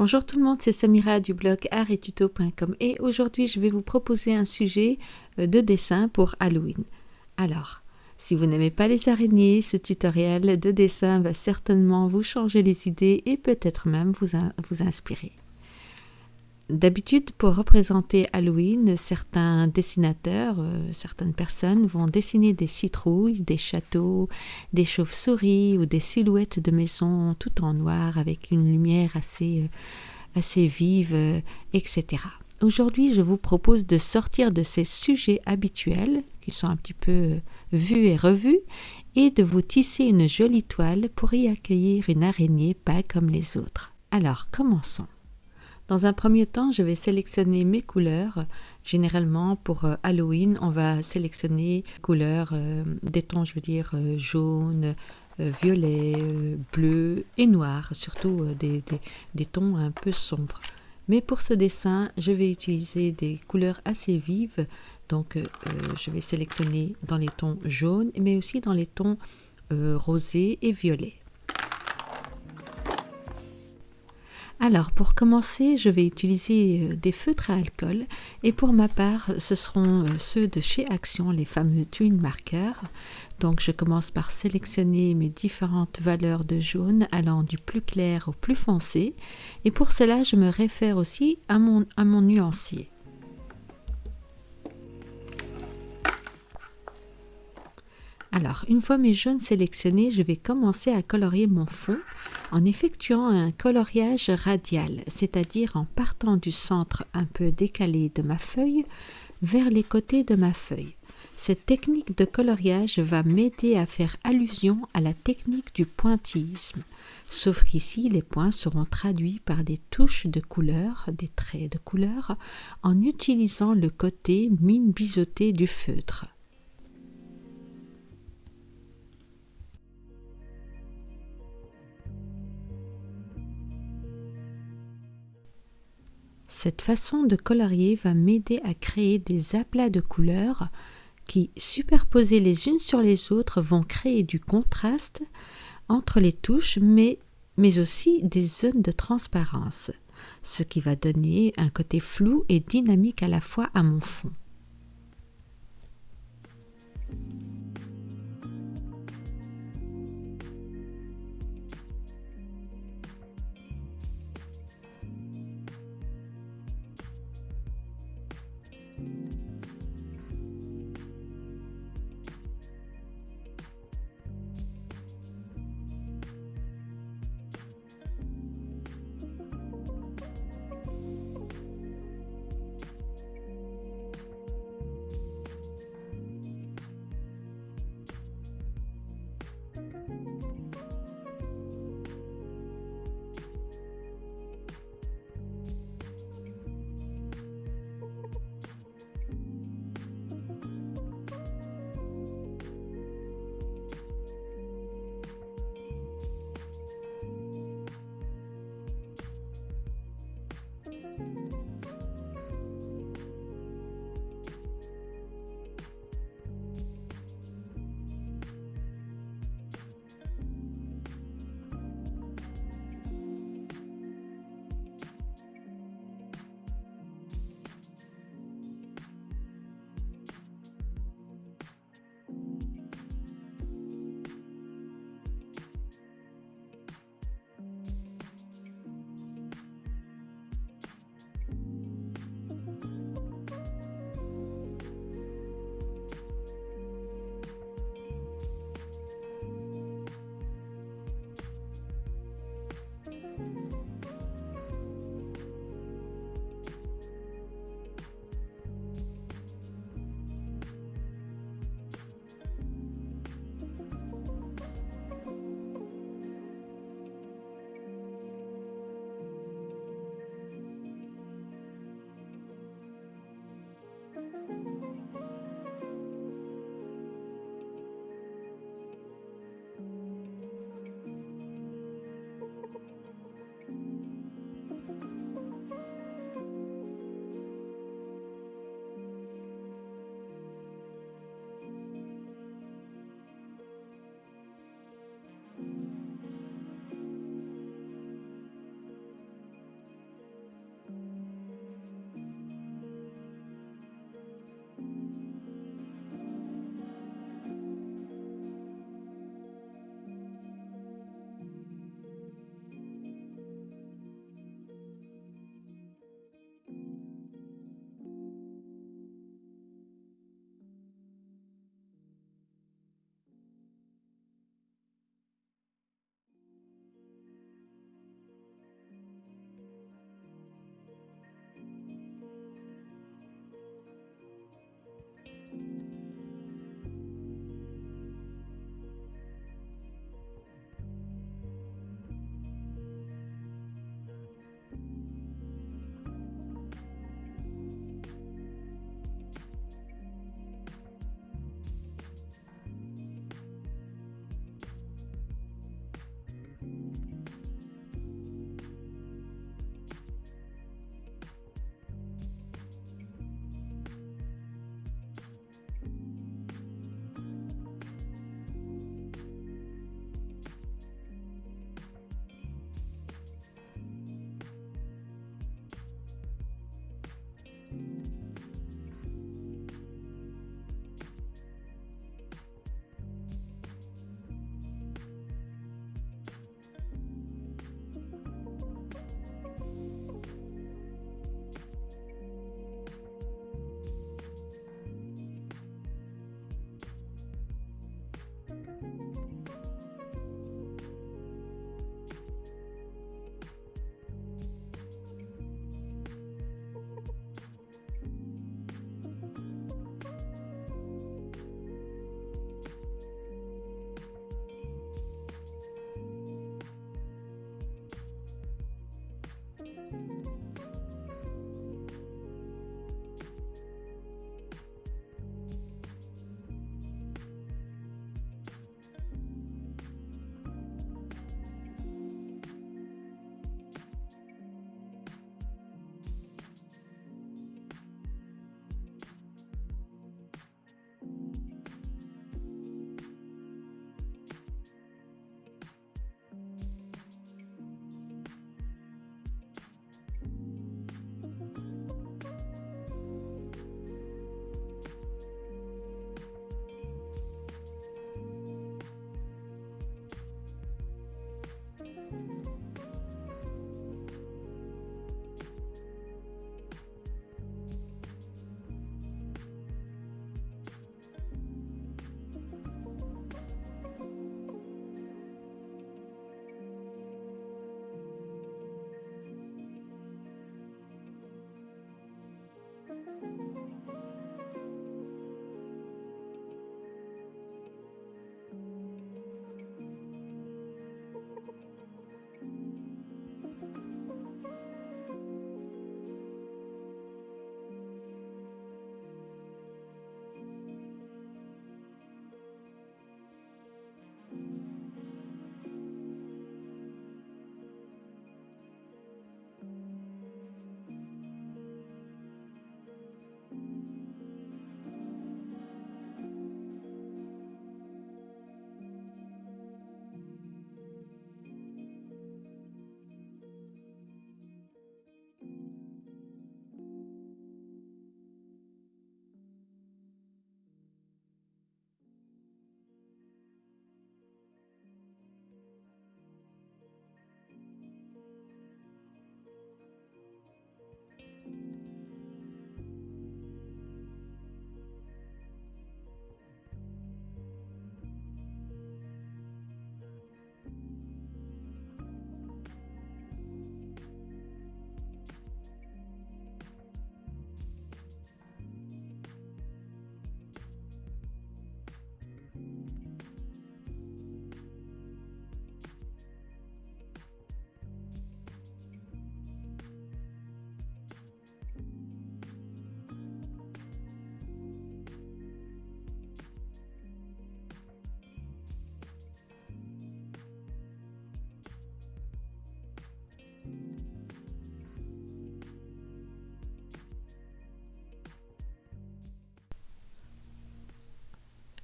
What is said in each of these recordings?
Bonjour tout le monde, c'est Samira du blog artettuto.com et aujourd'hui je vais vous proposer un sujet euh, de dessin pour Halloween. Alors, si vous n'aimez pas les araignées, ce tutoriel de dessin va certainement vous changer les idées et peut-être même vous, vous inspirer. D'habitude, pour représenter Halloween, certains dessinateurs, euh, certaines personnes vont dessiner des citrouilles, des châteaux, des chauves-souris ou des silhouettes de maisons tout en noir avec une lumière assez, euh, assez vive, euh, etc. Aujourd'hui, je vous propose de sortir de ces sujets habituels, qui sont un petit peu vus et revus, et de vous tisser une jolie toile pour y accueillir une araignée pas comme les autres. Alors, commençons. Dans un premier temps, je vais sélectionner mes couleurs. Généralement, pour euh, Halloween, on va sélectionner couleurs euh, des tons, je veux dire, euh, jaune, violet, bleu et noir, surtout des, des, tons un peu sombres. Mais pour ce dessin, je vais utiliser des couleurs assez vives. Donc, je vais sélectionner dans les tons jaunes, mais aussi dans les tons rosés et violets. Alors pour commencer, je vais utiliser euh, des feutres à alcool et pour ma part, ce seront euh, ceux de chez Action, les fameux Twin Markers. Donc je commence par sélectionner mes différentes valeurs de jaune allant du plus clair au plus foncé et pour cela je me réfère aussi à mon, à mon nuancier. Alors, une fois mes jaunes sélectionnés, je vais commencer à colorier mon fond en effectuant un coloriage radial, c'est-à-dire en partant du centre un peu décalé de ma feuille vers les côtés de ma feuille. Cette technique de coloriage va m'aider à faire allusion à la technique du pointillisme, sauf qu'ici les points seront traduits par des touches de couleur, des traits de couleur, en utilisant le côté mine biseauté du feutre. Cette façon de colorier va m'aider à créer des aplats de couleurs qui, superposés les unes sur les autres, vont créer du contraste entre les touches, mais, mais aussi des zones de transparence, ce qui va donner un côté flou et dynamique à la fois à mon fond.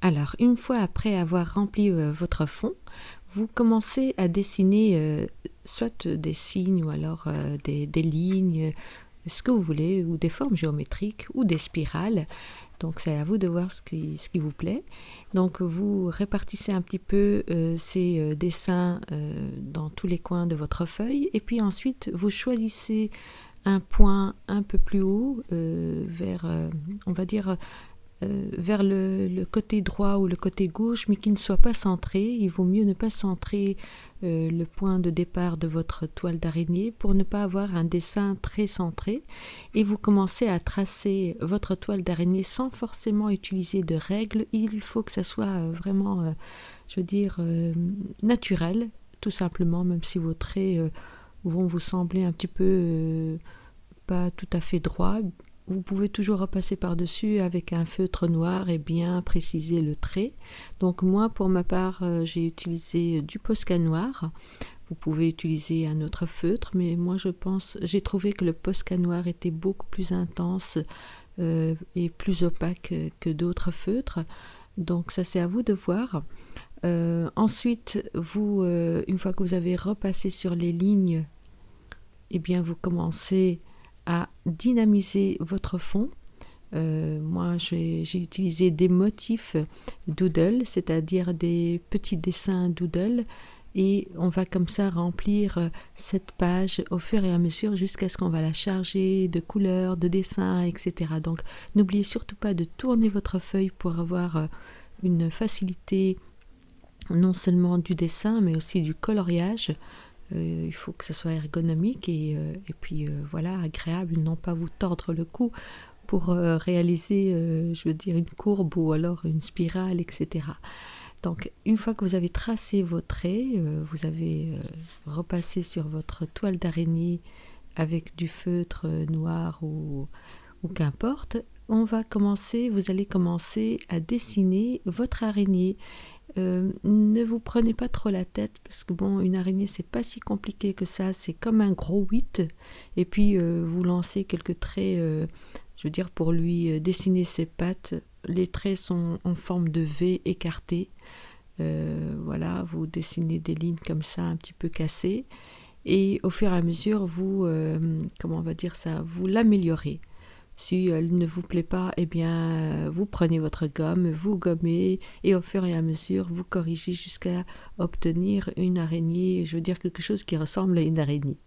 Alors, une fois après avoir rempli euh, votre fond, vous commencez à dessiner euh, soit des signes ou alors euh, des, lignes, ce que vous voulez, ou des formes géométriques ou des spirales. Donc c'est à vous de voir ce qui, ce qui, vous plaît. Donc vous répartissez un petit peu ces dessins dans tous les coins de votre feuille et puis ensuite vous choisissez un point un peu plus haut vers, on va dire, euh, vers le, côté droit ou le côté gauche, mais qui ne soit pas centré. Il vaut mieux ne pas centrer euh, le point de départ de votre toile d'araignée pour ne pas avoir un dessin très centré. Et vous commencez à tracer votre toile d'araignée sans forcément utiliser de règles. Il faut que ça soit euh, vraiment, je veux dire, naturel, tout simplement, même si vos traits vont vous sembler un petit peu pas tout à fait droits vous pouvez toujours repasser par-dessus avec un feutre noir et bien préciser le trait. Donc moi, pour ma part, euh, j'ai utilisé du Posca noir. Vous pouvez utiliser un autre feutre, mais moi je pense, j'ai trouvé que le Posca noir était beaucoup plus intense euh, et plus opaque que d'autres feutres. Donc ça c'est à vous de voir. Euh, ensuite, vous, une fois que vous avez repassé sur les lignes, eh bien vous commencez à dynamiser votre fond. Euh, moi, j'ai utilisé des motifs doodle, c'est-à-dire des petits dessins doodle, et on va comme ça remplir euh, cette page au fur et à mesure jusqu'à ce qu'on va la charger de couleurs, de dessins, etc. Donc, n'oubliez surtout pas de tourner votre feuille pour avoir euh, une facilité non seulement du dessin, mais aussi du coloriage. Euh, il faut que ce soit ergonomique et, euh, puis euh, voilà, agréable, non pas vous tordre le cou pour réaliser, je veux dire, une courbe ou alors une spirale, etc. Donc, une fois que vous avez tracé vos traits, vous avez repassé sur votre toile d'araignée avec du feutre noir ou, ou qu'importe, on va commencer, vous allez commencer à dessiner votre araignée euh, ne vous prenez pas trop la tête parce que bon, une araignée c'est pas si compliqué que ça, c'est comme un gros 8 et puis euh, vous lancez quelques traits, euh, je veux dire pour lui dessiner ses pattes, les traits sont en forme de V écarté, voilà, vous dessinez des lignes comme ça un petit peu cassées. Et au fur et à mesure vous, comment on va dire ça, vous l'améliorez. Si elle ne vous plaît pas, eh bien, vous prenez votre gomme, vous gommez et au fur et à mesure, vous corrigez jusqu'à obtenir une araignée, je veux dire quelque chose qui ressemble à une araignée.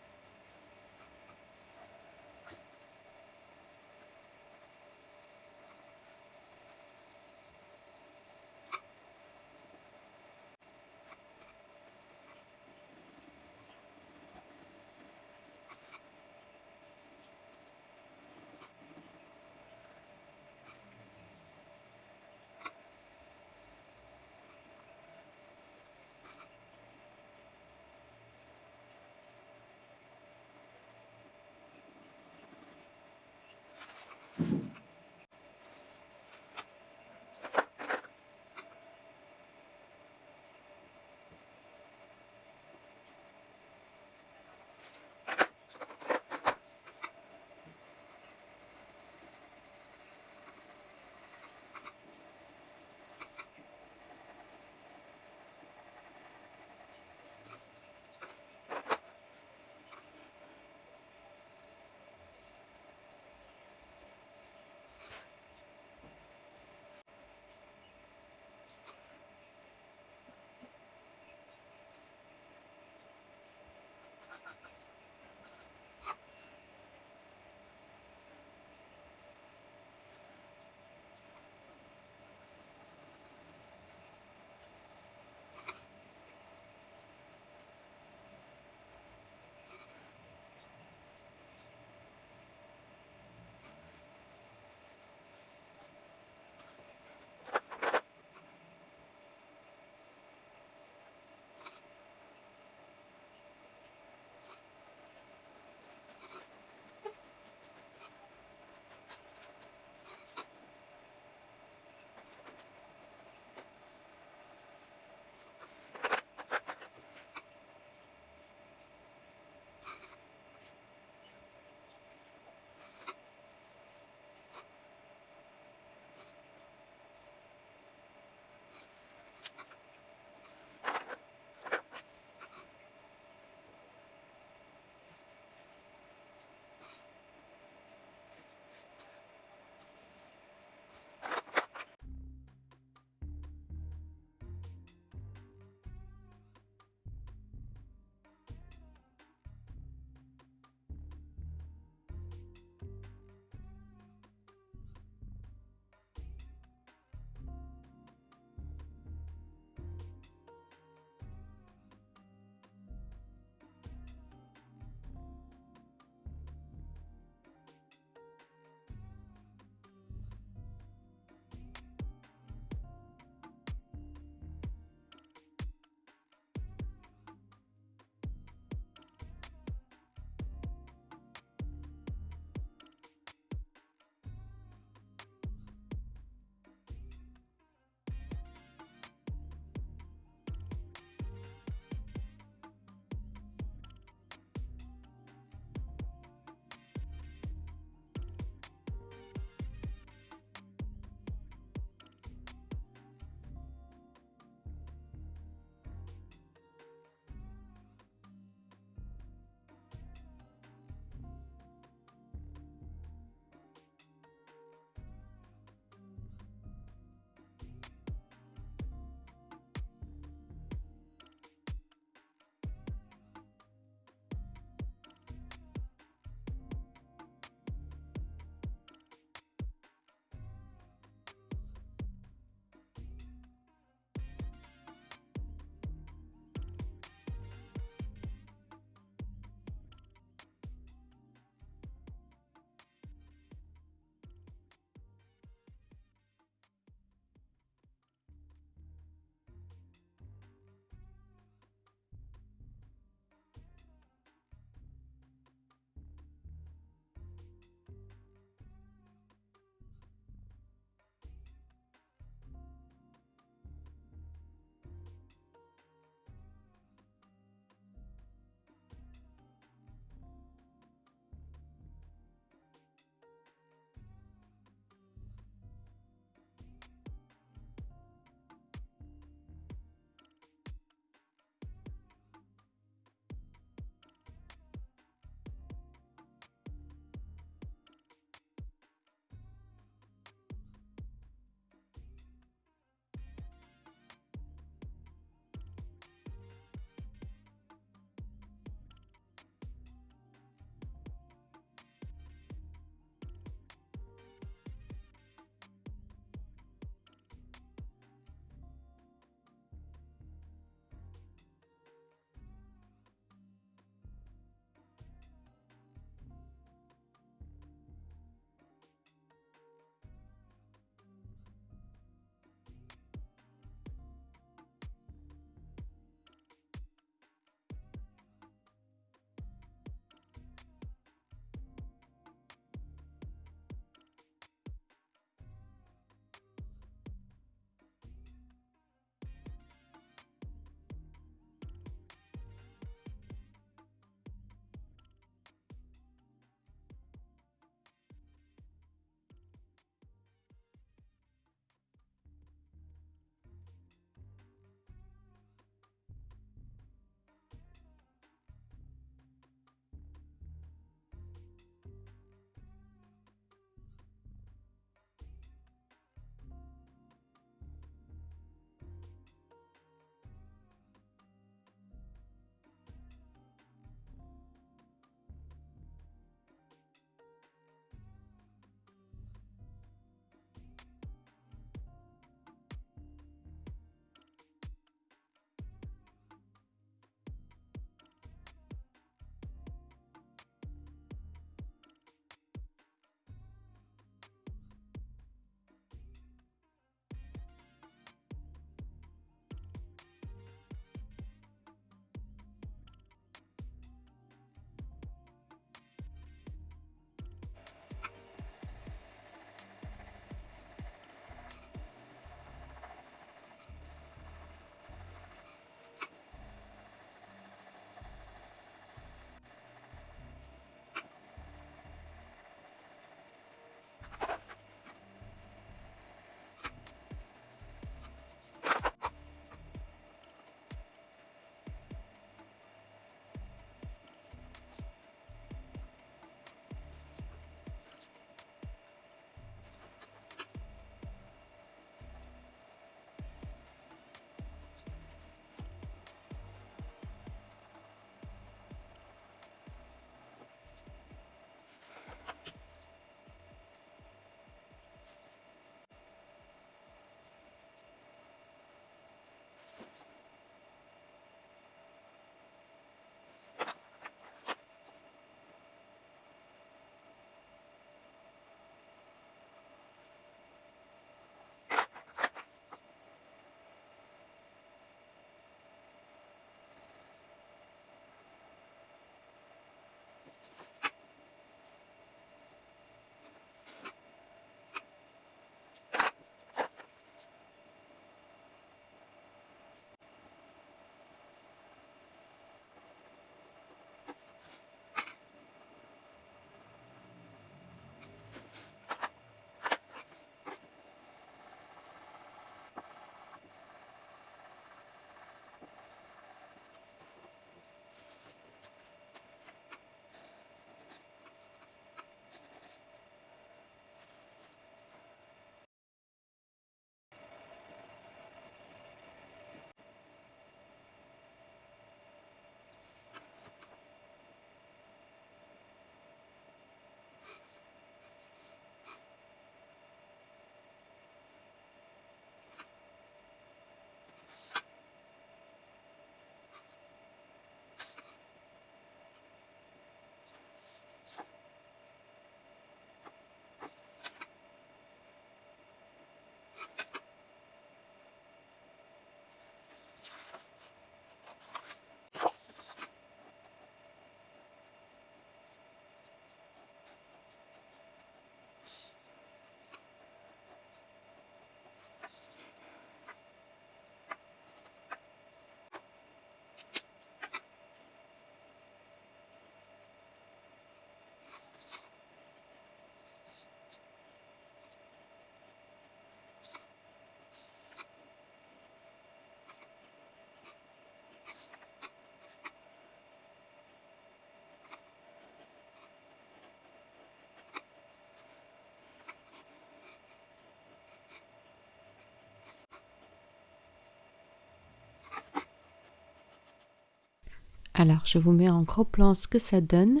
Alors, je vous mets en gros plan ce que ça donne.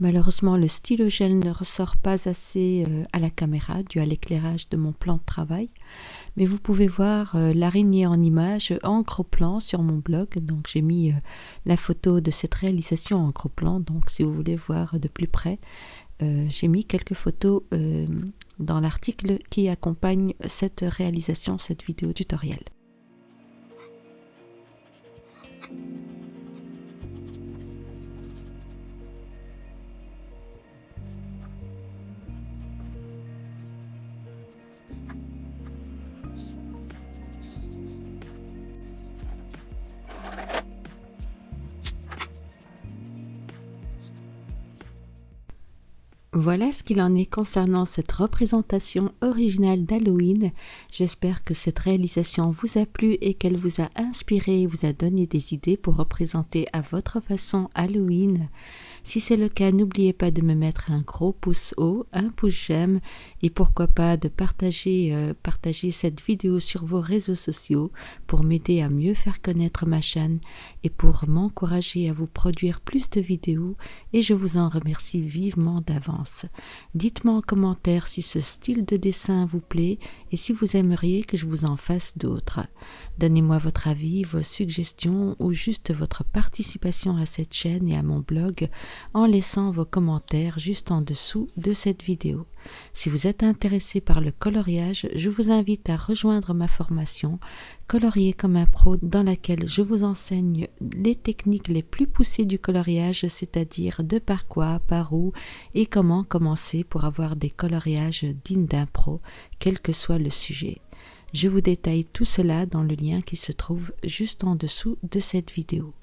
Malheureusement, le stylo gel ne ressort pas assez euh, à la caméra dû à l'éclairage de mon plan de travail. Mais vous pouvez voir euh, l'araignée en image en gros plan sur mon blog. Donc, j'ai mis euh, la photo de cette réalisation en gros plan. Donc, si vous voulez voir de plus près, j'ai mis quelques photos dans l'article qui accompagne cette réalisation, cette vidéo tutoriel. Voilà ce qu'il en est concernant cette représentation originale d'Halloween. J'espère que cette réalisation vous a plu et qu'elle vous a inspiré et vous a donné des idées pour représenter à votre façon Halloween. Si c'est le cas, n'oubliez pas de me mettre un gros pouce haut, un pouce j'aime et pourquoi pas de partager, euh, partager cette vidéo sur vos réseaux sociaux pour m'aider à mieux faire connaître ma chaîne et pour m'encourager à vous produire plus de vidéos et je vous en remercie vivement d'avance. Dites-moi en commentaire si ce style de dessin vous plaît et si vous aimeriez que je vous en fasse d'autres. Donnez-moi votre avis, vos suggestions ou juste votre participation à cette chaîne et à mon blog en laissant vos commentaires juste en dessous de cette vidéo. Si vous êtes intéressé par le coloriage, je vous invite à rejoindre ma formation Colorier comme un pro dans laquelle je vous enseigne les techniques les plus poussées du coloriage, c'est-à-dire de par quoi, par où et comment commencer pour avoir des coloriages dignes d'un pro, quel que soit le sujet. Je vous détaille tout cela dans le lien qui se trouve juste en dessous de cette vidéo.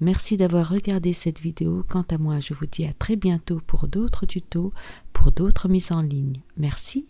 Merci d'avoir regardé cette vidéo. Quant à moi, je vous dis à très bientôt pour d'autres tutos, pour d'autres mises en ligne. Merci